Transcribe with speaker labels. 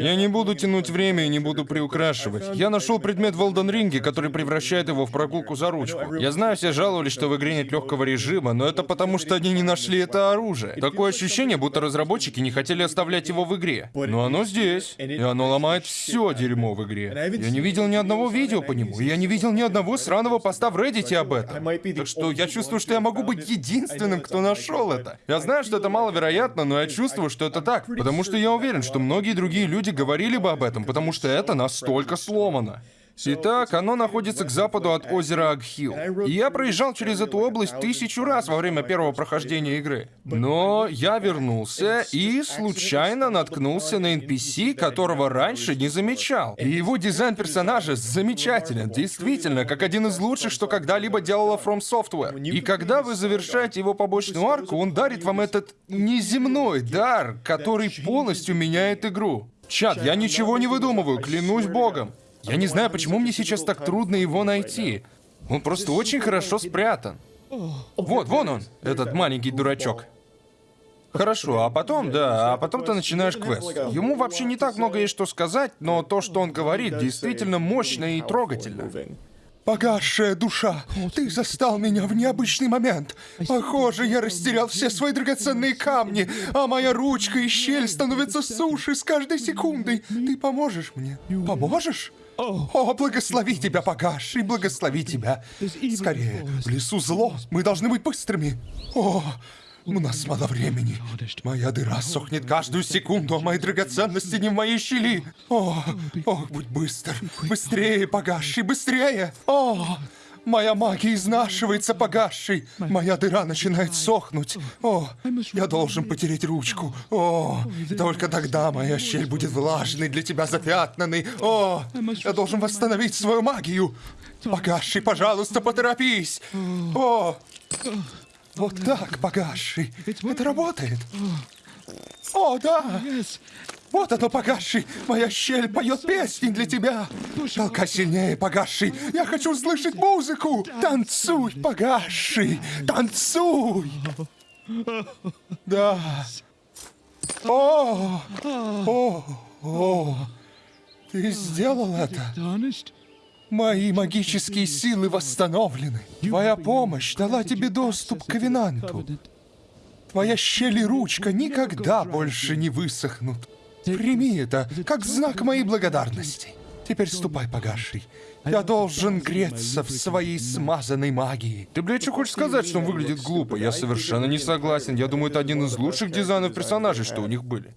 Speaker 1: Я не буду тянуть время и не буду приукрашивать. Я нашел предмет в Elden Ring, который превращает его в прогулку за ручку. Я знаю, все жаловались, что в игре нет легкого режима, но это потому, что они не нашли это оружие. Такое ощущение, будто разработчики не хотели оставлять его в игре. Но оно здесь, и оно ломает все дерьмо в игре. Я не видел ни одного видео по нему, и я не видел ни одного сраного поста в Reddit об этом. Так что я чувствую, что я могу быть единственным, кто нашел это. Я знаю, что это маловероятно, но я чувствую, что это так. Потому что я уверен, что многие другие люди говорили бы об этом, потому что это настолько сломано. Итак, оно находится к западу от озера Агхил. Я проезжал через эту область тысячу раз во время первого прохождения игры. Но я вернулся и случайно наткнулся на NPC, которого раньше не замечал. И его дизайн персонажа замечателен, действительно, как один из лучших, что когда-либо делала From Software. И когда вы завершаете его побочную арку, он дарит вам этот неземной дар, который полностью меняет игру. Чат, я ничего не выдумываю, клянусь богом. Я не знаю, почему мне сейчас так трудно его найти. Он просто очень хорошо спрятан. Вот, вон он, этот маленький дурачок. Хорошо, а потом, да, а потом ты начинаешь квест. Ему вообще не так много есть что сказать, но то, что он говорит, действительно мощно и трогательно. Погасшая душа, ты застал меня в необычный момент. Похоже, я растерял все свои драгоценные камни, а моя ручка и щель становятся суше с каждой секундой. Ты поможешь мне? Поможешь? О, благослови тебя, погасший, благослови тебя. Скорее, в лесу зло, мы должны быть быстрыми. О, у нас мало времени. Моя дыра сохнет каждую секунду, а мои драгоценности не в моей щели. О, о, будь быстр. Быстрее, погасший, быстрее. О, моя магия изнашивается, погасший. Моя дыра начинает сохнуть. О, я должен потереть ручку. О, только тогда моя щель будет влажной, для тебя запятнанной. О, я должен восстановить свою магию. Погасший, пожалуйста, поторопись. О, вот так, погасший. Это работает. О, да! Вот оно, погасший! Моя щель поет песни для тебя! Толкай сильнее, погасший! Я хочу услышать музыку! Танцуй, погасший! Танцуй! Да! О! О! О! Ты сделал это! Мои магические силы восстановлены. Твоя помощь дала тебе доступ к Ковенанту. Твоя щель и ручка никогда больше не высохнут. Прими это как знак моей благодарности. Теперь ступай, погасший. Я должен греться в своей смазанной магии. Ты, блядь, что хочешь сказать, что он выглядит глупо? Я совершенно не согласен. Я думаю, это один из лучших дизайнов персонажей, что у них были.